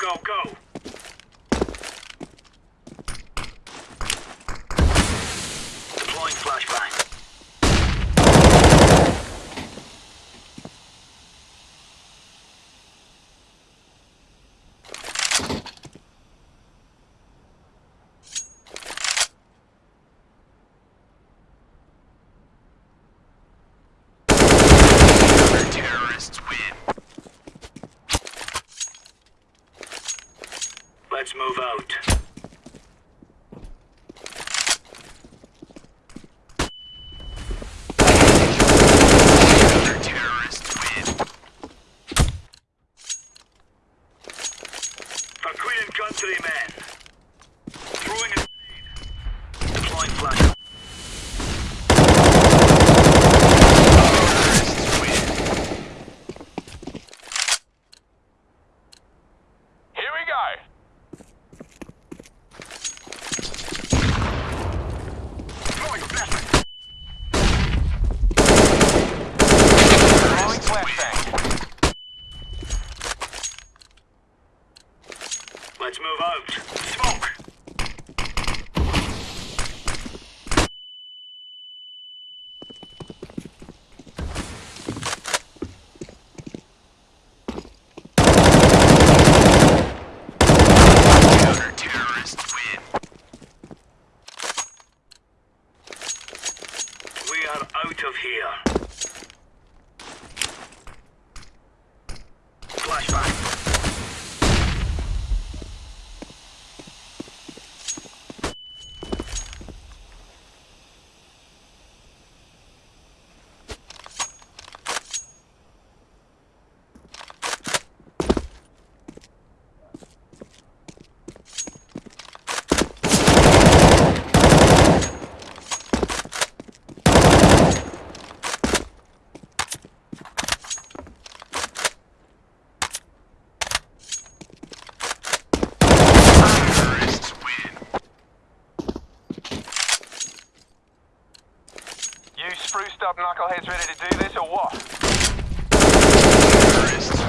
go, go! Let's move out. Country, men. Move out. Smoke. We are out of here. Flashbang. up knuckleheads ready to do this or what? Terrorists.